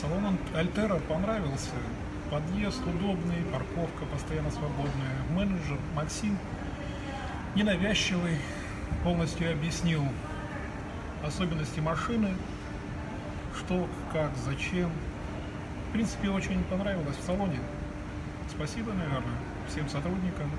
Салон Альтера понравился. Подъезд удобный, парковка постоянно свободная. Менеджер Максим ненавязчивый, полностью объяснил особенности машины, что, как, зачем. В принципе, очень понравилось в салоне. Спасибо, наверное, всем сотрудникам,